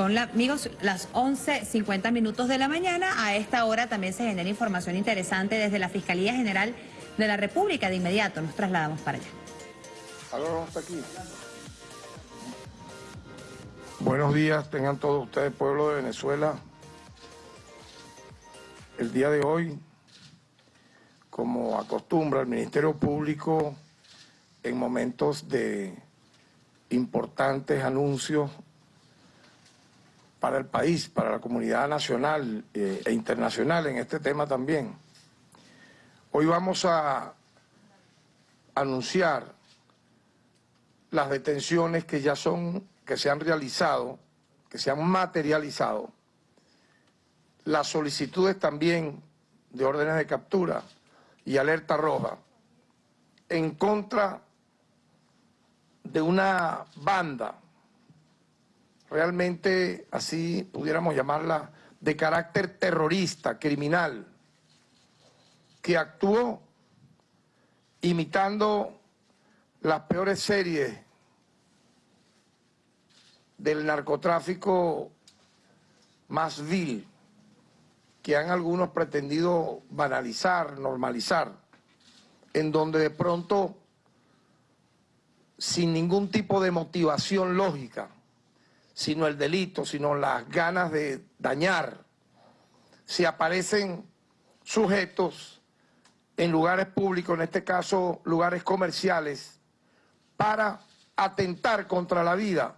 Son, la, amigos, las 11.50 minutos de la mañana. A esta hora también se genera información interesante desde la Fiscalía General de la República. De inmediato nos trasladamos para allá. aquí. Buenos días, tengan todos ustedes, pueblo de Venezuela. El día de hoy, como acostumbra el Ministerio Público, en momentos de importantes anuncios para el país, para la comunidad nacional eh, e internacional en este tema también. Hoy vamos a anunciar las detenciones que ya son, que se han realizado, que se han materializado, las solicitudes también de órdenes de captura y alerta roja en contra de una banda, realmente así pudiéramos llamarla, de carácter terrorista, criminal, que actuó imitando las peores series del narcotráfico más vil, que han algunos pretendido banalizar, normalizar, en donde de pronto sin ningún tipo de motivación lógica, sino el delito, sino las ganas de dañar, si aparecen sujetos en lugares públicos, en este caso lugares comerciales, para atentar contra la vida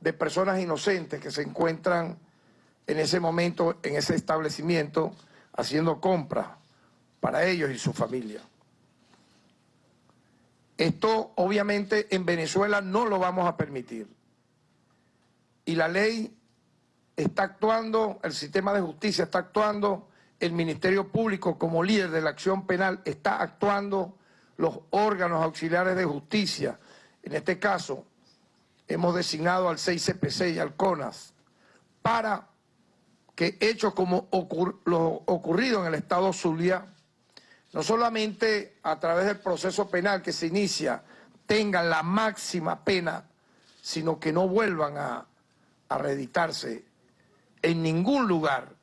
de personas inocentes que se encuentran en ese momento, en ese establecimiento, haciendo compras para ellos y su familia. Esto obviamente en Venezuela no lo vamos a permitir. Y la ley está actuando, el sistema de justicia está actuando, el Ministerio Público como líder de la acción penal está actuando, los órganos auxiliares de justicia, en este caso hemos designado al 6CPC y al CONAS, para que hechos como lo ocurrido en el estado Zulia no solamente a través del proceso penal que se inicia tengan la máxima pena, sino que no vuelvan a, a reeditarse en ningún lugar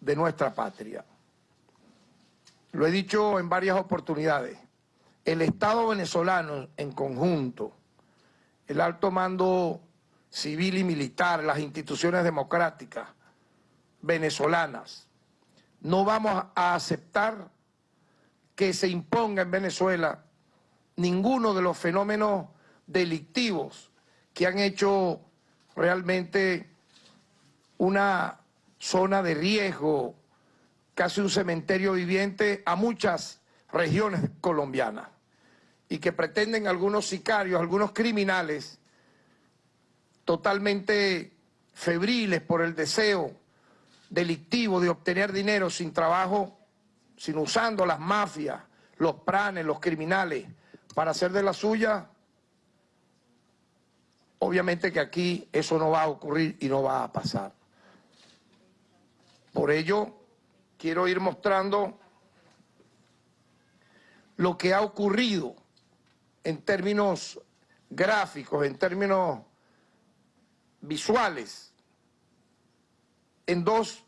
de nuestra patria. Lo he dicho en varias oportunidades, el Estado venezolano en conjunto, el alto mando civil y militar, las instituciones democráticas venezolanas, no vamos a aceptar que se imponga en Venezuela ninguno de los fenómenos delictivos que han hecho realmente una zona de riesgo, casi un cementerio viviente a muchas regiones colombianas y que pretenden algunos sicarios, algunos criminales totalmente febriles por el deseo delictivo de obtener dinero sin trabajo sino usando las mafias, los pranes, los criminales, para hacer de la suya, obviamente que aquí eso no va a ocurrir y no va a pasar. Por ello, quiero ir mostrando lo que ha ocurrido en términos gráficos, en términos visuales, en dos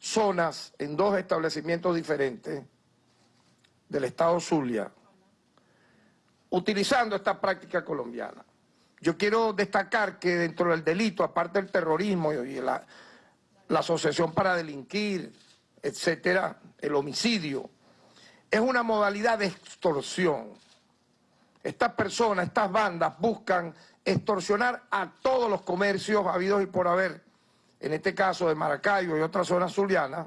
zonas, en dos establecimientos diferentes del estado Zulia, utilizando esta práctica colombiana. Yo quiero destacar que dentro del delito, aparte del terrorismo y la, asociación para delinquir, etcétera, el homicidio, es una modalidad de extorsión. Estas personas, estas bandas buscan extorsionar a todos los comercios habidos y por haber en este caso de Maracaibo y otras zonas zulianas,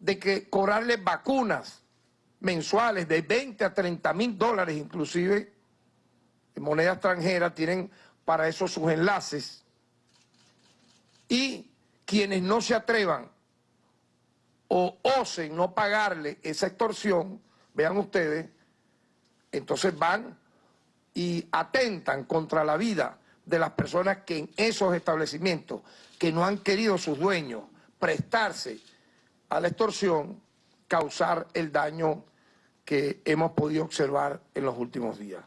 de que cobrarles vacunas mensuales de 20 a 30 mil dólares inclusive, moneda extranjera, tienen para eso sus enlaces, y quienes no se atrevan o osen no pagarle esa extorsión, vean ustedes, entonces van y atentan contra la vida de las personas que en esos establecimientos que no han querido sus dueños prestarse a la extorsión, causar el daño que hemos podido observar en los últimos días.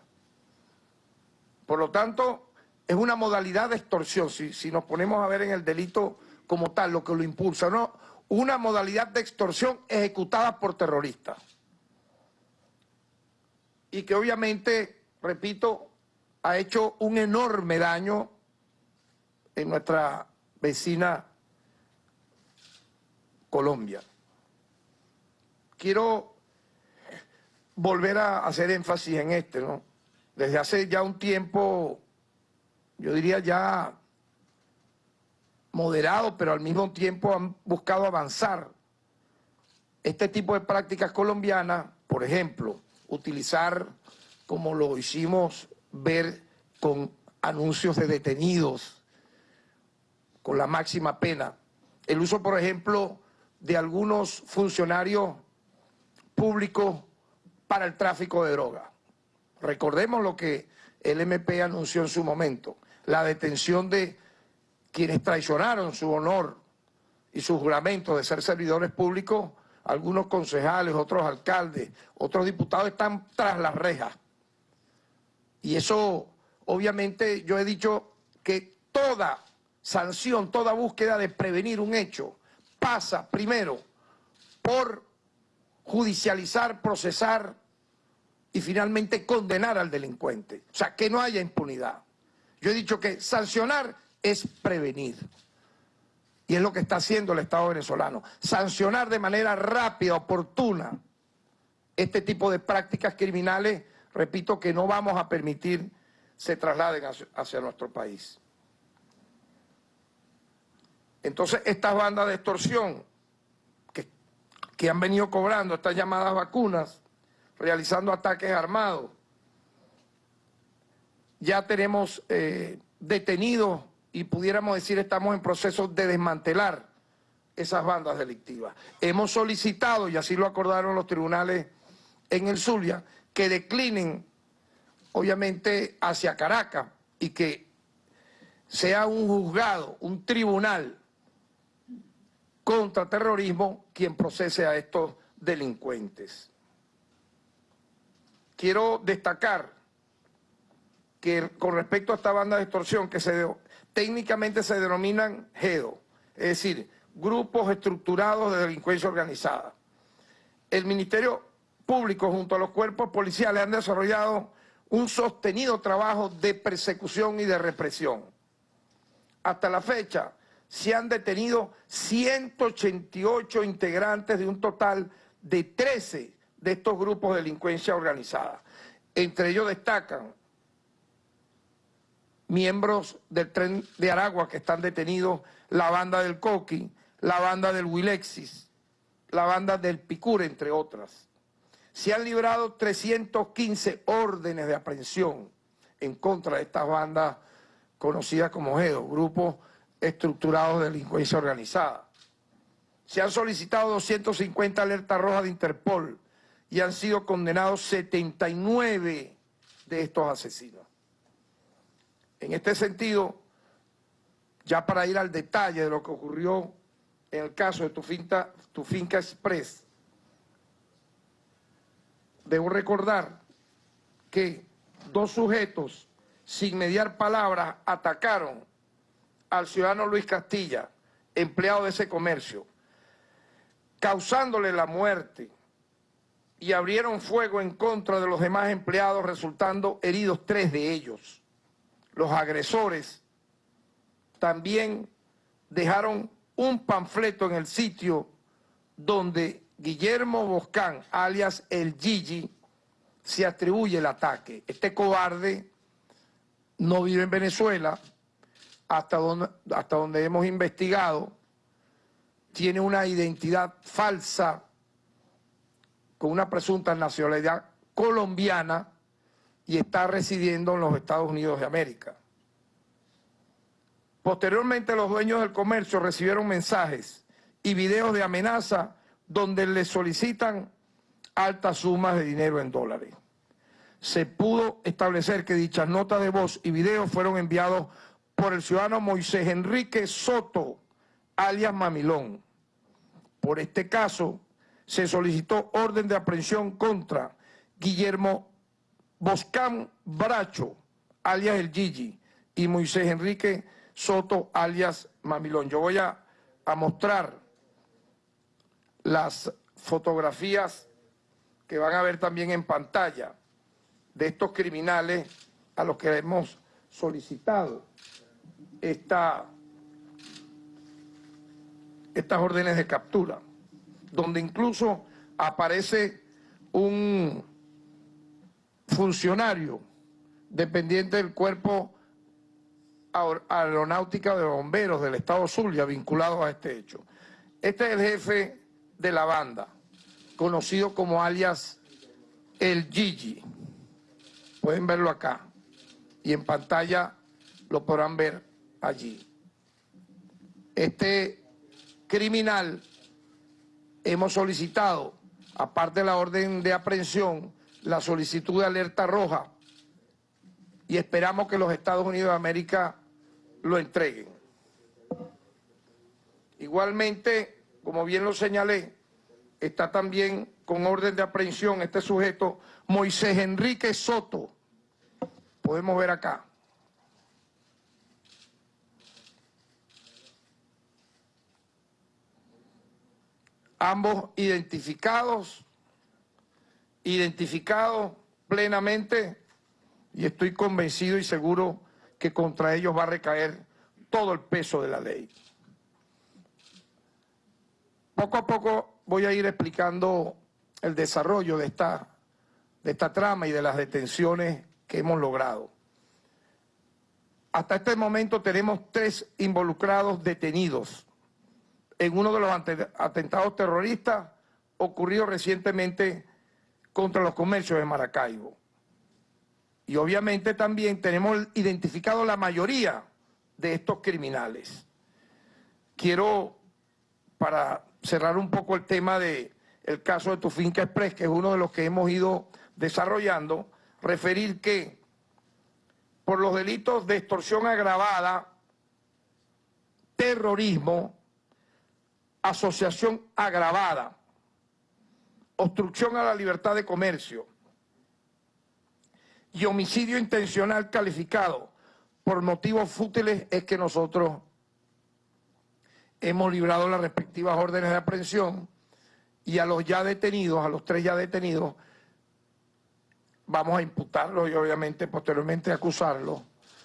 Por lo tanto, es una modalidad de extorsión, si, nos ponemos a ver en el delito como tal, lo que lo impulsa, ¿no? Una modalidad de extorsión ejecutada por terroristas. Y que obviamente, repito, ha hecho un enorme daño en nuestra vecina Colombia. Quiero volver a hacer énfasis en este, ¿no? Desde hace ya un tiempo, yo diría ya moderado, pero al mismo tiempo han buscado avanzar este tipo de prácticas colombianas, por ejemplo, utilizar, como lo hicimos ver con anuncios de detenidos, con la máxima pena, el uso, por ejemplo, de algunos funcionarios públicos para el tráfico de droga. Recordemos lo que el MP anunció en su momento, la detención de quienes traicionaron su honor y su juramento de ser servidores públicos, algunos concejales, otros alcaldes, otros diputados están tras las rejas. Y eso, obviamente, yo he dicho que toda sanción, toda búsqueda de prevenir un hecho pasa primero por judicializar, procesar y finalmente condenar al delincuente. O sea, que no haya impunidad. Yo he dicho que sancionar es prevenir. Y es lo que está haciendo el Estado venezolano. Sancionar de manera rápida, oportuna, este tipo de prácticas criminales, repito, que no vamos a permitir se trasladen hacia, nuestro país. Entonces, estas bandas de extorsión que, que han venido cobrando estas llamadas vacunas, realizando ataques armados, ya tenemos eh, detenidos y pudiéramos decir estamos en proceso de desmantelar esas bandas delictivas. Hemos solicitado, y así lo acordaron los tribunales en el Zulia, que declinen, obviamente, hacia Caracas y que sea un juzgado, un tribunal contra terrorismo quien procese a estos delincuentes. Quiero destacar que con respecto a esta banda de extorsión que técnicamente se denominan GEDO, es decir, grupos estructurados de delincuencia organizada. El Ministerio Público junto a los cuerpos policiales han desarrollado un sostenido trabajo de persecución y de represión. Hasta la fecha se han detenido 188 integrantes de un total de 13 de estos grupos de delincuencia organizada. Entre ellos destacan miembros del tren de Aragua que están detenidos, la banda del Coqui, la banda del Wilexis, la banda del Picure, entre otras. Se han librado 315 órdenes de aprehensión en contra de estas bandas conocidas como GEDO, grupos estructurados de delincuencia organizada. Se han solicitado 250 alertas rojas de Interpol y han sido condenados 79 de estos asesinos. En este sentido, ya para ir al detalle de lo que ocurrió en el caso de tu finca, tu finca Express, debo recordar que dos sujetos, sin mediar palabras, atacaron al ciudadano Luis Castilla, empleado de ese comercio, causándole la muerte y abrieron fuego en contra de los demás empleados, resultando heridos tres de ellos los agresores también dejaron un panfleto en el sitio donde Guillermo Boscán, alias el Gigi, se atribuye el ataque. Este cobarde no vive en Venezuela, hasta donde, hasta donde hemos investigado, tiene una identidad falsa con una presunta nacionalidad colombiana y está residiendo en los Estados Unidos de América. Posteriormente los dueños del comercio recibieron mensajes y videos de amenaza donde les solicitan altas sumas de dinero en dólares. Se pudo establecer que dichas notas de voz y videos fueron enviados por el ciudadano Moisés Enrique Soto, alias Mamilón. Por este caso, se solicitó orden de aprehensión contra Guillermo Boscán Bracho, alias el Gigi, y Moisés Enrique Soto, alias Mamilón. Yo voy a, a mostrar las fotografías que van a ver también en pantalla de estos criminales a los que hemos solicitado esta, estas órdenes de captura, donde incluso aparece un funcionario dependiente del cuerpo aeronáutica de bomberos del estado Zulia vinculado a este hecho. Este es el jefe de la banda, conocido como alias El Gigi. Pueden verlo acá y en pantalla lo podrán ver allí. Este criminal hemos solicitado, aparte de la orden de aprehensión, la solicitud de alerta roja y esperamos que los Estados Unidos de América lo entreguen. Igualmente, como bien lo señalé, está también con orden de aprehensión este sujeto, Moisés Enrique Soto. Podemos ver acá. Ambos identificados, identificados plenamente y estoy convencido y seguro que contra ellos va a recaer todo el peso de la ley. Poco a poco voy a ir explicando el desarrollo de esta, de esta trama y de las detenciones que hemos logrado. Hasta este momento tenemos tres involucrados detenidos en uno de los atentados terroristas ocurridos recientemente contra los comercios de Maracaibo. Y obviamente también tenemos identificado la mayoría de estos criminales. Quiero, para cerrar un poco el tema del el caso de Tufinca Express, que es uno de los que hemos ido desarrollando, referir que por los delitos de extorsión agravada, terrorismo, asociación agravada, obstrucción a la libertad de comercio, y homicidio intencional calificado por motivos fútiles es que nosotros hemos librado las respectivas órdenes de aprehensión y a los ya detenidos, a los tres ya detenidos, vamos a imputarlos y obviamente posteriormente acusarlos.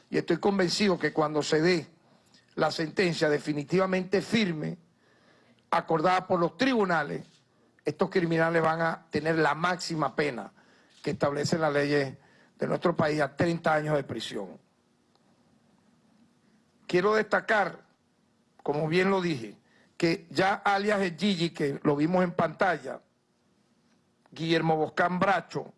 Y estoy convencido que cuando se dé la sentencia definitivamente firme, acordada por los tribunales, estos criminales van a tener la máxima pena que establecen las leyes de nuestro país a 30 años de prisión. Quiero destacar, como bien lo dije, que ya alias el Gigi, que lo vimos en pantalla, Guillermo Boscán Bracho,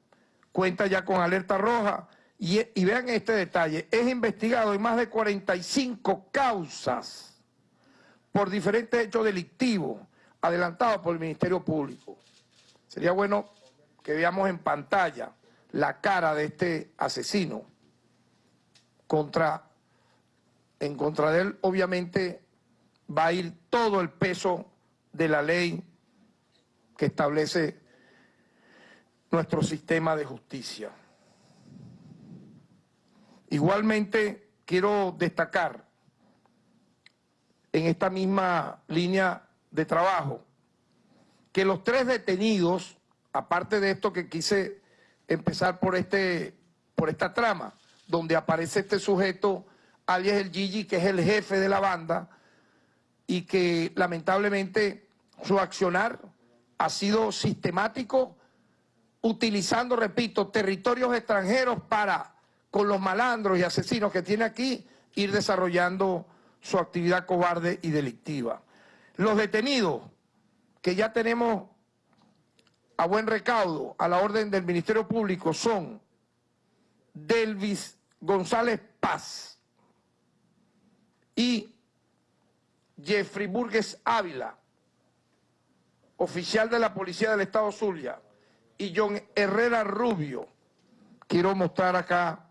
cuenta ya con alerta roja y, vean este detalle, es investigado en más de 45 causas por diferentes hechos delictivos adelantados por el Ministerio Público. Sería bueno que veamos en pantalla la cara de este asesino contra, en contra de él, obviamente va a ir todo el peso de la ley que establece nuestro sistema de justicia. Igualmente quiero destacar en esta misma línea de trabajo. Que los tres detenidos, aparte de esto que quise empezar por, este, por esta trama, donde aparece este sujeto, alias el Gigi, que es el jefe de la banda, y que lamentablemente su accionar ha sido sistemático, utilizando, repito, territorios extranjeros para, con los malandros y asesinos que tiene aquí, ir desarrollando su actividad cobarde y delictiva. Los detenidos, que ya tenemos a buen recaudo a la orden del Ministerio Público son Delvis González Paz y Jeffrey Burgues Ávila, oficial de la Policía del Estado Zulia, y John Herrera Rubio. Quiero mostrar acá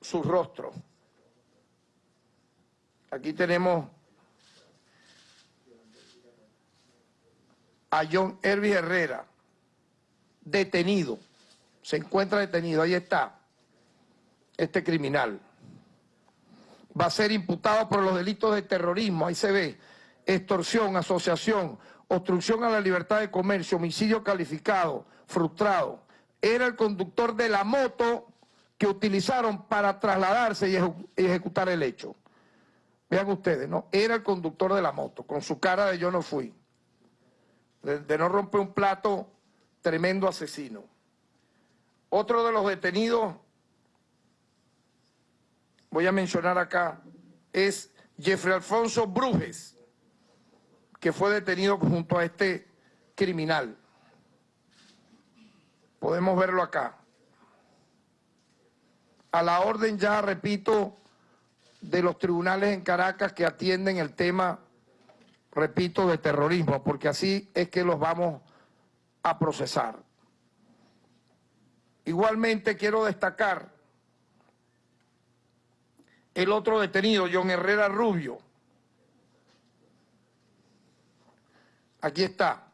su rostro. Aquí tenemos a John Hervey Herrera, detenido, se encuentra detenido, ahí está, este criminal. va a ser imputado por los delitos de terrorismo, ahí se ve, extorsión, asociación, obstrucción a la libertad de comercio, homicidio calificado, frustrado. Era el conductor de la moto que utilizaron para trasladarse y ejecutar el hecho. Vean ustedes, ¿no? Era el conductor de la moto, con su cara de yo no fui. De, no romper un plato, tremendo asesino. Otro de los detenidos, voy a mencionar acá, es Jeffrey Alfonso Brujes, que fue detenido junto a este criminal. Podemos verlo acá. A la orden ya, repito, de los tribunales en Caracas que atienden el tema, repito, de terrorismo, porque así es que los vamos a procesar. Igualmente quiero destacar el otro detenido, John Herrera Rubio. Aquí está.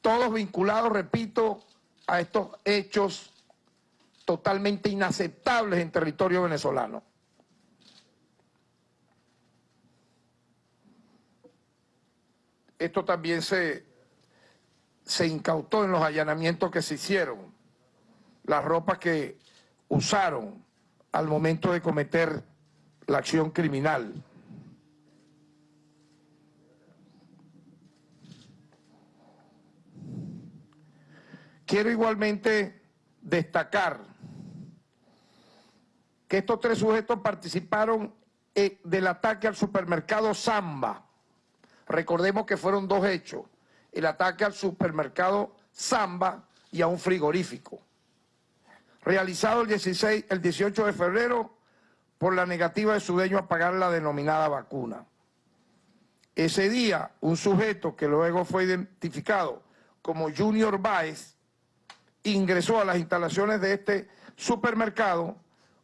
Todos vinculados, repito, a estos hechos totalmente inaceptables en territorio venezolano. Esto también se, se incautó en los allanamientos que se hicieron, las ropas que usaron al momento de cometer la acción criminal. Quiero igualmente destacar que estos tres sujetos participaron eh, del ataque al supermercado Samba. Recordemos que fueron dos hechos, el ataque al supermercado Samba y a un frigorífico. Realizado el, 16, el 18 de febrero por la negativa de su dueño a pagar la denominada vacuna. Ese día, un sujeto que luego fue identificado como Junior Baez ingresó a las instalaciones de este supermercado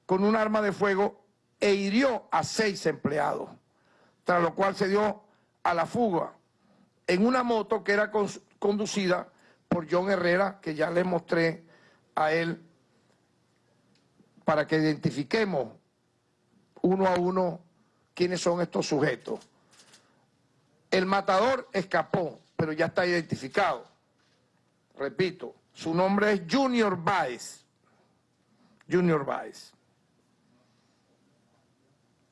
con un arma de fuego e hirió a seis empleados, tras lo cual se dio a la fuga en una moto que era conducida por John Herrera, que ya le mostré a él para que identifiquemos uno a uno quiénes son estos sujetos. El matador escapó, pero ya está identificado. Repito, su nombre es Junior Baez. Junior Baez.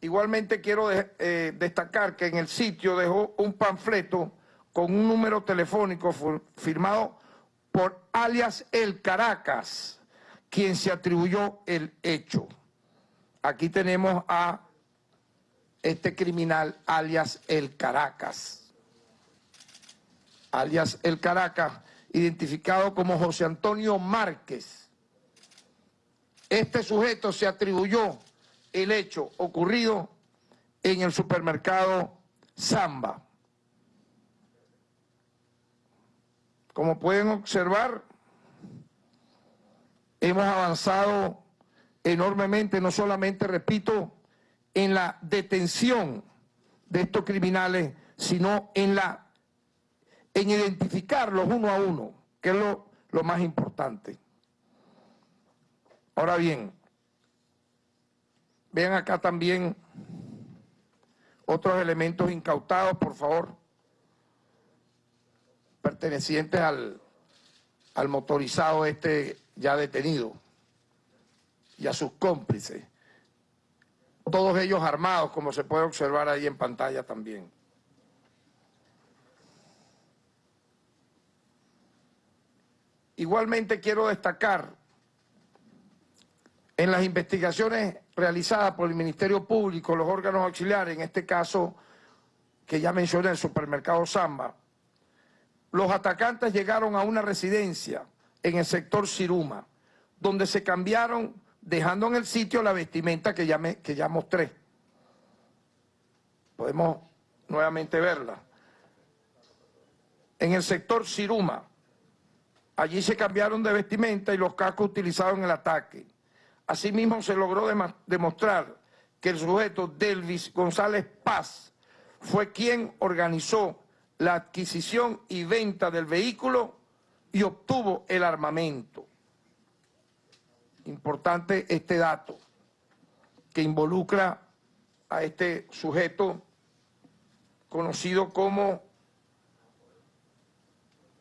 Igualmente quiero eh, destacar que en el sitio dejó un panfleto con un número telefónico firmado por alias El Caracas, quien se atribuyó el hecho. Aquí tenemos a este criminal alias El Caracas. Alias El Caracas, identificado como José Antonio Márquez. Este sujeto se atribuyó el hecho ocurrido en el supermercado Samba. Como pueden observar, hemos avanzado enormemente, no solamente, repito, en la detención de estos criminales, sino en la en identificarlos uno a uno, que es lo, lo más importante. Ahora bien, Vean acá también otros elementos incautados, por favor, pertenecientes al, al motorizado este ya detenido y a sus cómplices. Todos ellos armados, como se puede observar ahí en pantalla también. Igualmente quiero destacar en las investigaciones realizadas por el Ministerio Público, los órganos auxiliares, en este caso que ya mencioné, el supermercado Samba, los atacantes llegaron a una residencia en el sector Siruma, donde se cambiaron, dejando en el sitio la vestimenta que ya, que ya mostré. Podemos nuevamente verla. En el sector Siruma, allí se cambiaron de vestimenta y los cascos utilizados en el ataque. Asimismo, se logró demostrar que el sujeto Delvis González Paz fue quien organizó la adquisición y venta del vehículo y obtuvo el armamento. Importante este dato. que involucra a este sujeto conocido como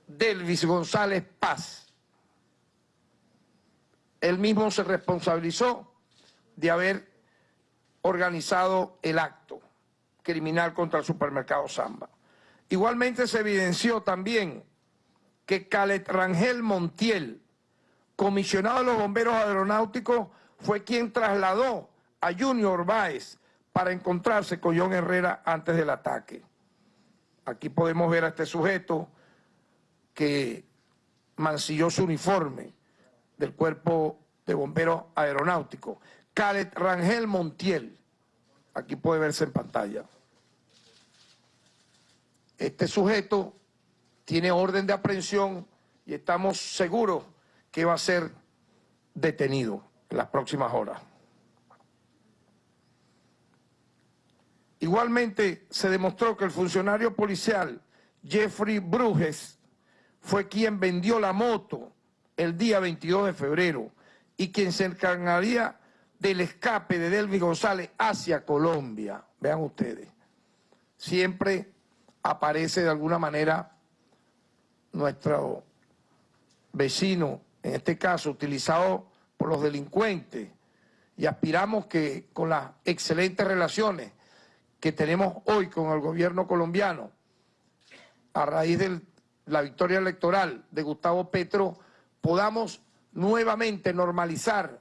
Delvis González Paz. Él mismo se responsabilizó de haber organizado el acto criminal contra el supermercado Samba. Igualmente se evidenció también que Calet Rangel Montiel, comisionado de los bomberos aeronáuticos, fue quien trasladó a Junior Báez para encontrarse con John Herrera antes del ataque. Aquí podemos ver a este sujeto que mancilló su uniforme del cuerpo de bomberos aeronáuticos. Calet Rangel Montiel, aquí puede verse en pantalla. Este sujeto tiene orden de aprehensión y estamos seguros que va a ser detenido en las próximas horas. Igualmente se demostró que el funcionario policial Jeffrey Bruges fue quien vendió la moto el día 22 de febrero y quien se encargaría del escape de Delvi González hacia Colombia. Vean ustedes, siempre aparece de alguna manera nuestro vecino, en este caso utilizado por los delincuentes, y aspiramos que con las excelentes relaciones que tenemos hoy con el gobierno colombiano, a raíz de la victoria electoral de Gustavo Petro, podamos nuevamente normalizar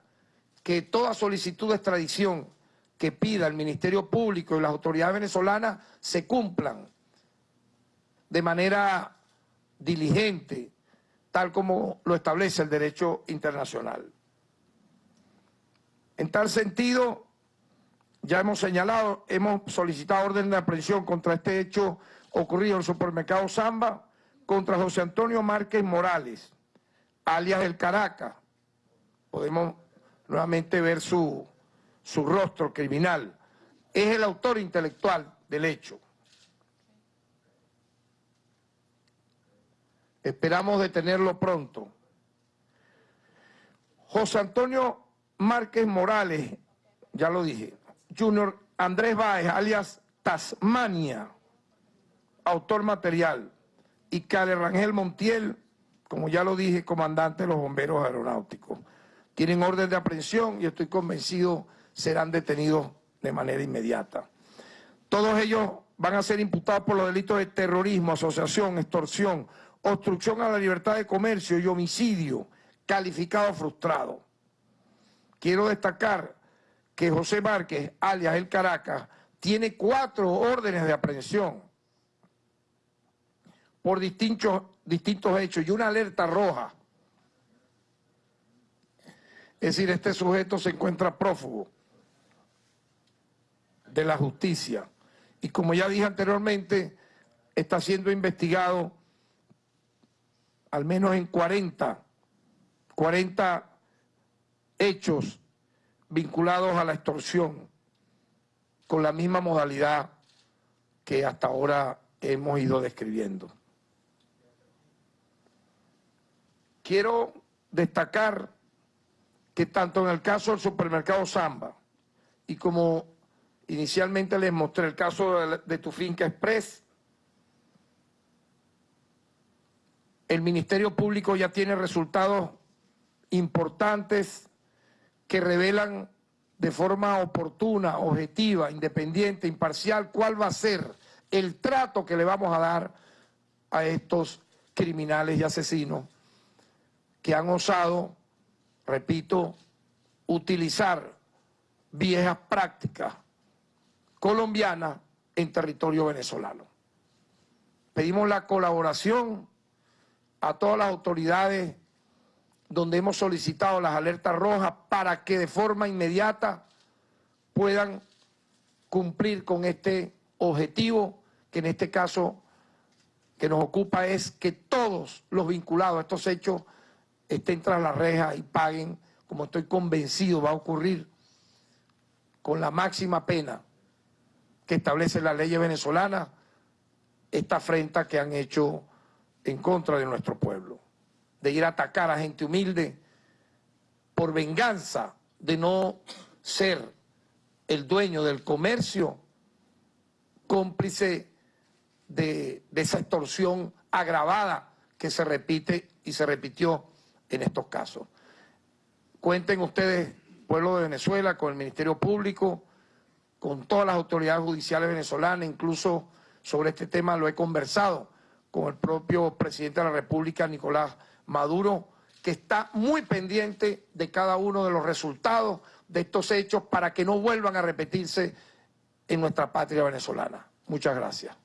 que toda solicitud de extradición que pida el Ministerio Público y las autoridades venezolanas se cumplan de manera diligente, tal como lo establece el derecho internacional. En tal sentido, ya hemos señalado, hemos solicitado orden de aprehensión contra este hecho ocurrido en el supermercado Zamba, contra José Antonio Márquez Morales, alias El Caracas. Podemos nuevamente ver su, su rostro criminal. Es el autor intelectual del hecho. Esperamos detenerlo pronto. José Antonio Márquez Morales, ya lo dije, Junior Andrés Báez, alias Tasmania, autor material, y Cale Rangel Montiel, como ya lo dije, comandante de los bomberos aeronáuticos. Tienen orden de aprehensión y estoy convencido serán detenidos de manera inmediata. Todos ellos van a ser imputados por los delitos de terrorismo, asociación, extorsión, obstrucción a la libertad de comercio y homicidio calificado frustrado. Quiero destacar que José Márquez, alias El Caracas, tiene cuatro órdenes de aprehensión por distintos, distintos hechos y una alerta roja. Es decir, este sujeto se encuentra prófugo de la justicia y como ya dije anteriormente, está siendo investigado al menos en 40, 40 hechos vinculados a la extorsión con la misma modalidad que hasta ahora hemos ido describiendo. Quiero destacar que tanto en el caso del supermercado Samba y como inicialmente les mostré el caso de, Tu Finca Express, el Ministerio Público ya tiene resultados importantes que revelan de forma oportuna, objetiva, independiente, imparcial, cuál va a ser el trato que le vamos a dar a estos criminales y asesinos que han osado, repito, utilizar viejas prácticas colombianas en territorio venezolano. Pedimos la colaboración a todas las autoridades donde hemos solicitado las alertas rojas para que de forma inmediata puedan cumplir con este objetivo que en este caso que nos ocupa es que todos los vinculados a estos hechos estén tras la reja y paguen, como estoy convencido va a ocurrir, con la máxima pena que establece la ley venezolana, esta afrenta que han hecho en contra de nuestro pueblo, de ir a atacar a gente humilde por venganza de no ser el dueño del comercio cómplice de esa extorsión agravada que se repite y se repitió en estos casos. Cuenten ustedes, pueblo de Venezuela, con el Ministerio Público, con todas las autoridades judiciales venezolanas, incluso sobre este tema lo he conversado con el propio presidente de la República, Nicolás Maduro, que está muy pendiente de cada uno de los resultados de estos hechos para que no vuelvan a repetirse en nuestra patria venezolana. Muchas gracias.